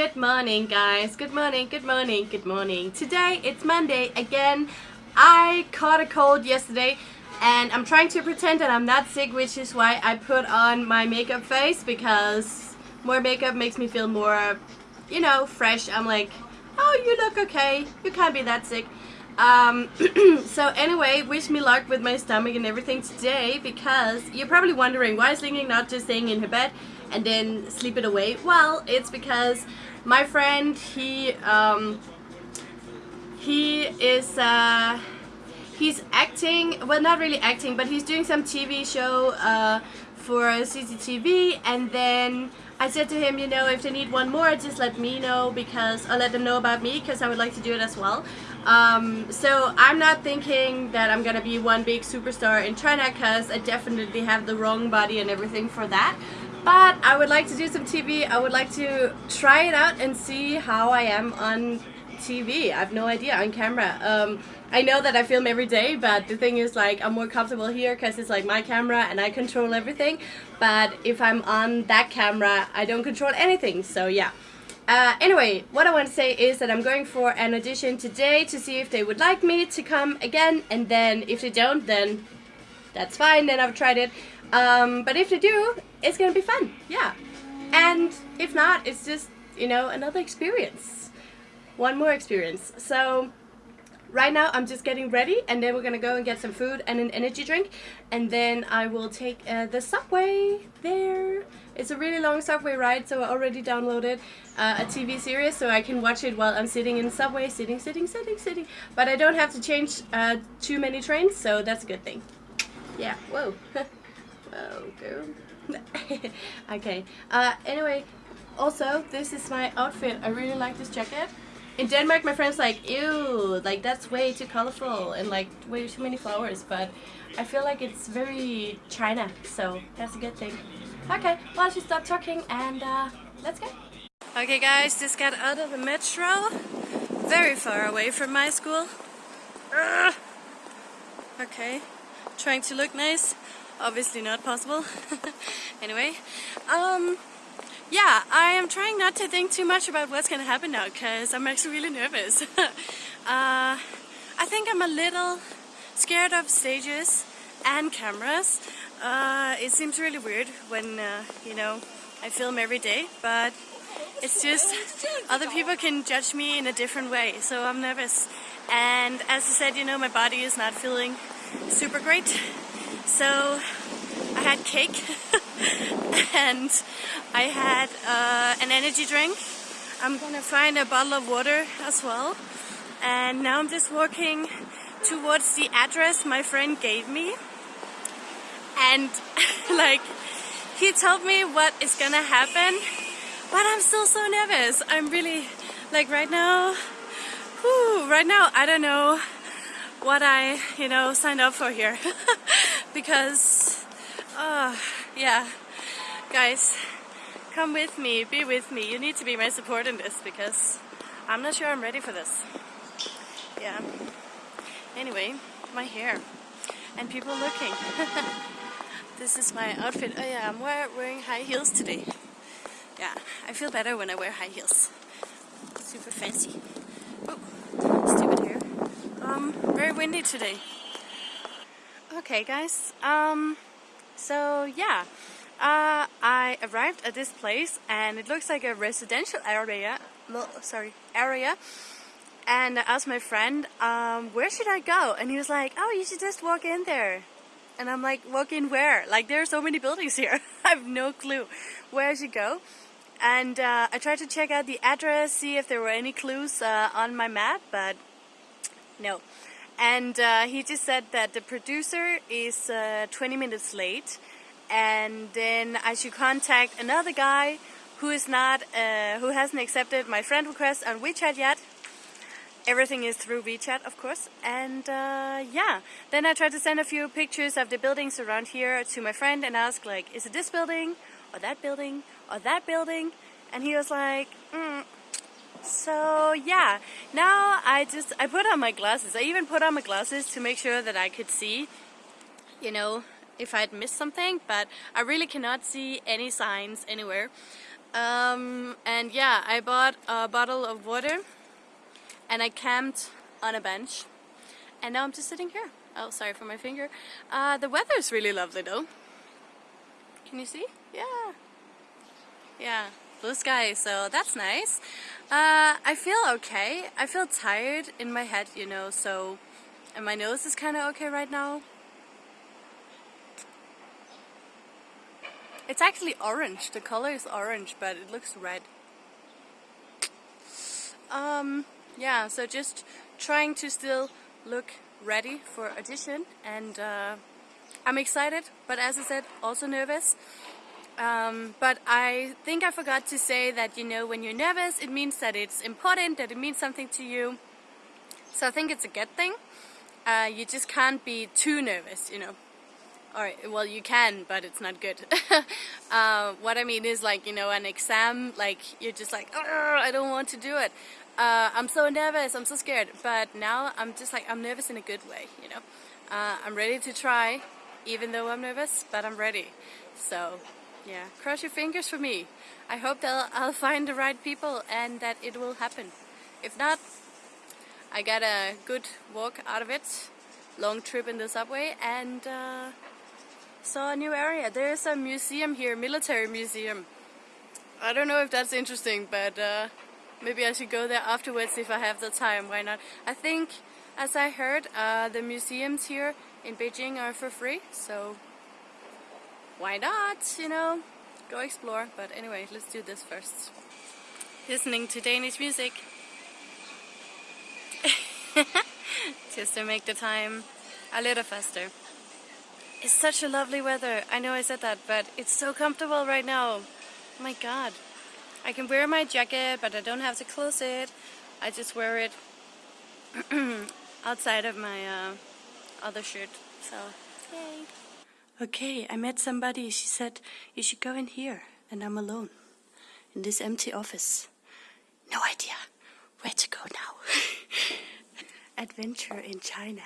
Good morning guys, good morning, good morning, good morning. Today it's Monday again. I caught a cold yesterday and I'm trying to pretend that I'm not sick which is why I put on my makeup face because more makeup makes me feel more, you know, fresh. I'm like, oh you look okay, you can't be that sick. Um, so anyway, wish me luck with my stomach and everything today because you're probably wondering why is Ling not just staying in her bed and then sleep it away? Well, it's because my friend, he, um, he is, uh, he's acting, well not really acting, but he's doing some TV show uh, for CCTV and then I said to him, you know, if they need one more, just let me know because I'll let them know about me because I would like to do it as well. Um, so I'm not thinking that I'm gonna be one big superstar in China because I definitely have the wrong body and everything for that. But I would like to do some TV. I would like to try it out and see how I am on TV. I have no idea on camera. Um, I know that I film every day, but the thing is like I'm more comfortable here because it's like my camera and I control everything. But if I'm on that camera, I don't control anything. So yeah. Uh, anyway, what I want to say is that I'm going for an audition today to see if they would like me to come again. And then if they don't, then that's fine. Then I've tried it. Um, but if they do, it's going to be fun. Yeah. And if not, it's just, you know, another experience one more experience. So right now I'm just getting ready and then we're gonna go and get some food and an energy drink and then I will take uh, the subway there. It's a really long subway ride so I already downloaded uh, a TV series so I can watch it while I'm sitting in the subway, sitting, sitting, sitting, sitting. But I don't have to change uh, too many trains so that's a good thing. Yeah, whoa. whoa, girl. okay, uh, anyway, also this is my outfit. I really like this jacket in Denmark, my friends like, ew, like that's way too colorful and like way too many flowers. But I feel like it's very China, so that's a good thing. Okay, well, I should stop talking and uh, let's go. Okay, guys, just got out of the metro, very far away from my school. Ugh. Okay, trying to look nice, obviously not possible. anyway, um, yeah, I am trying not to think too much about what's to happen now because I'm actually really nervous. uh, I think I'm a little scared of stages and cameras. Uh, it seems really weird when, uh, you know, I film every day, but it's just other people can judge me in a different way, so I'm nervous. And as I said, you know, my body is not feeling super great, so I had cake and I had uh, an energy drink. I'm gonna find a bottle of water as well. And now I'm just walking towards the address my friend gave me. And like, he told me what is gonna happen, but I'm still so nervous. I'm really, like right now, whew, right now I don't know what I, you know, signed up for here. because, uh, yeah, guys, come with me, be with me. You need to be my support in this because I'm not sure I'm ready for this. Yeah. Anyway, my hair and people looking. this is my outfit. Oh yeah, I'm wearing high heels today. Yeah, I feel better when I wear high heels. Super fancy. Oh, stupid hair. Um, very windy today. Okay guys, um, so yeah. Uh, I arrived at this place and it looks like a residential area. No, sorry, area. And I asked my friend, um, where should I go? And he was like, oh, you should just walk in there. And I'm like, walk in where? Like, there are so many buildings here. I have no clue where I should go. And uh, I tried to check out the address, see if there were any clues uh, on my map, but no. And uh, he just said that the producer is uh, 20 minutes late and then I should contact another guy who is not, uh, who hasn't accepted my friend request on WeChat yet. Everything is through WeChat, of course. And uh, yeah, then I tried to send a few pictures of the buildings around here to my friend and ask like, is it this building, or that building, or that building? And he was like, mm. So yeah, now I just, I put on my glasses. I even put on my glasses to make sure that I could see, you know, if I'd missed something, but I really cannot see any signs anywhere. Um, and yeah, I bought a bottle of water and I camped on a bench. And now I'm just sitting here. Oh, sorry for my finger. Uh, the weather is really lovely though. Can you see? Yeah. Yeah, blue sky, so that's nice. Uh, I feel okay. I feel tired in my head, you know, so... And my nose is kind of okay right now. It's actually orange. The color is orange, but it looks red. Um, yeah, so just trying to still look ready for audition and uh, I'm excited, but as I said, also nervous. Um, but I think I forgot to say that, you know, when you're nervous, it means that it's important, that it means something to you. So I think it's a good thing. Uh, you just can't be too nervous, you know. Or, well, you can, but it's not good. uh, what I mean is like, you know, an exam, like, you're just like, I don't want to do it. Uh, I'm so nervous, I'm so scared. But now I'm just like, I'm nervous in a good way, you know. Uh, I'm ready to try, even though I'm nervous, but I'm ready. So, yeah, cross your fingers for me. I hope that I'll find the right people and that it will happen. If not, I got a good walk out of it, long trip in the subway, and uh, saw a new area. There's a museum here, military museum. I don't know if that's interesting, but uh, maybe I should go there afterwards if I have the time. Why not? I think, as I heard, uh, the museums here in Beijing are for free, so why not, you know, go explore. But anyway, let's do this first. Listening to Danish music. Just to make the time a little faster. It's such a lovely weather. I know I said that, but it's so comfortable right now. Oh my god. I can wear my jacket, but I don't have to close it. I just wear it outside of my uh, other shirt. So, yay. Okay, I met somebody. She said, you should go in here. And I'm alone. In this empty office. No idea where to go now. Adventure in China.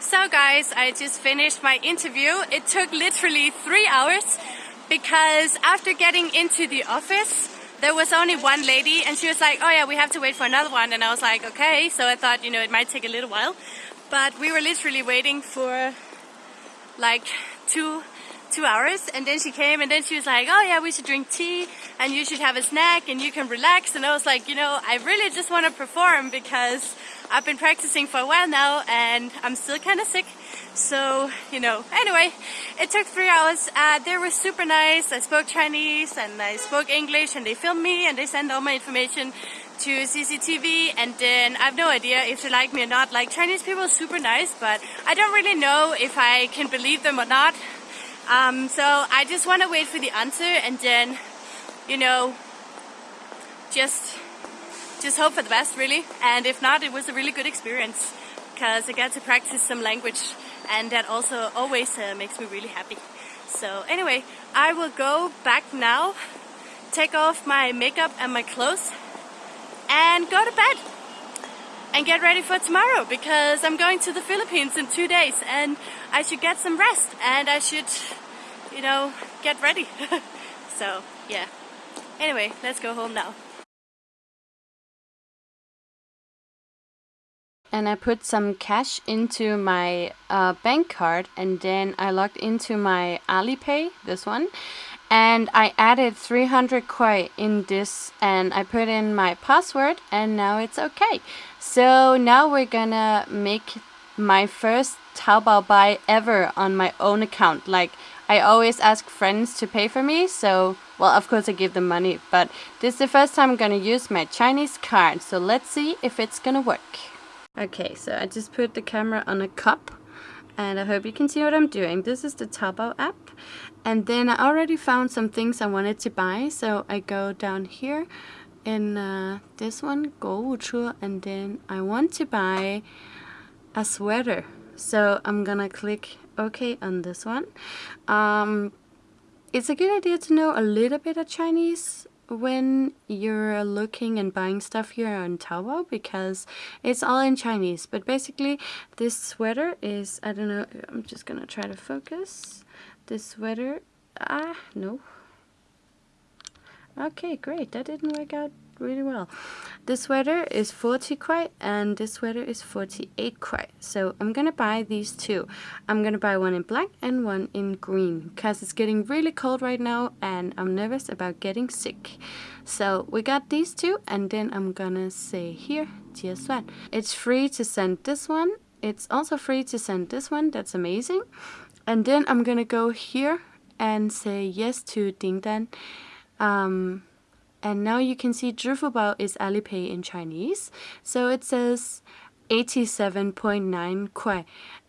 So guys, I just finished my interview. It took literally three hours because after getting into the office, there was only one lady and she was like, oh yeah, we have to wait for another one. And I was like, okay. So I thought, you know, it might take a little while. But we were literally waiting for like two two hours and then she came and then she was like oh yeah we should drink tea and you should have a snack and you can relax and I was like you know I really just want to perform because I've been practicing for a while now and I'm still kind of sick so you know anyway it took three hours. Uh, they were super nice. I spoke Chinese and I spoke English and they filmed me and they sent all my information to CCTV and then I have no idea if they like me or not. Like Chinese people are super nice but I don't really know if I can believe them or not. Um, so I just want to wait for the answer and then, you know, just just hope for the best really. And if not, it was a really good experience because I got to practice some language and that also always uh, makes me really happy. So anyway, I will go back now, take off my makeup and my clothes and go to bed and get ready for tomorrow because I'm going to the Philippines in two days and I should get some rest and I should, you know, get ready. so, yeah. Anyway, let's go home now. And I put some cash into my uh, bank card and then I logged into my Alipay, this one, and I added 300 kuai in this and I put in my password and now it's okay. So now we're gonna make my first Taobao buy ever on my own account. Like I always ask friends to pay for me, so well of course I give them money, but this is the first time I'm gonna use my Chinese card, so let's see if it's gonna work. Okay, so I just put the camera on a cup and I hope you can see what I'm doing. This is the Taobao app and then I already found some things I wanted to buy so I go down here in uh, this one, Gouchu, and then I want to buy a sweater. So I'm gonna click OK on this one. Um, it's a good idea to know a little bit of Chinese when you're looking and buying stuff here on Taobao because it's all in Chinese. But basically, this sweater is, I don't know, I'm just gonna try to focus. This sweater, ah, no. Okay, great, that didn't work out really well. This sweater is 40 kuai and this sweater is 48 kuai. So I'm gonna buy these two. I'm gonna buy one in black and one in green because it's getting really cold right now and I'm nervous about getting sick. So we got these two and then I'm gonna say here, Jie It's free to send this one. It's also free to send this one. That's amazing. And then I'm gonna go here and say yes to Ding Dan. Um, and now you can see Zhifubao is Alipay in Chinese. So it says 87.9 kuai,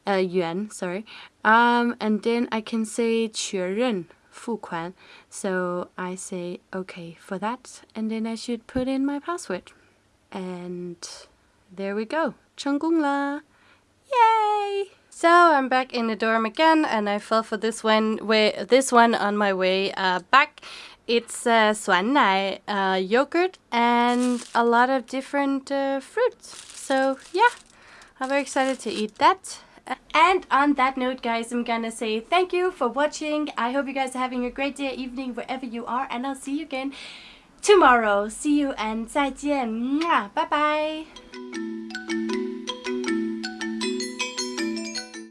uh, yuan, sorry. Um, and then I can say 确认 fuquan. So I say okay for that. And then I should put in my password. And there we go. Chenggung la. Yay! So I'm back in the dorm again and I fell for this one, way, this one on my way uh, back it's uh, uh, yogurt, and a lot of different uh, fruits. So yeah, I'm very excited to eat that. And on that note, guys, I'm gonna say thank you for watching. I hope you guys are having a great day, evening, wherever you are, and I'll see you again tomorrow. See you and 再见. Bye bye.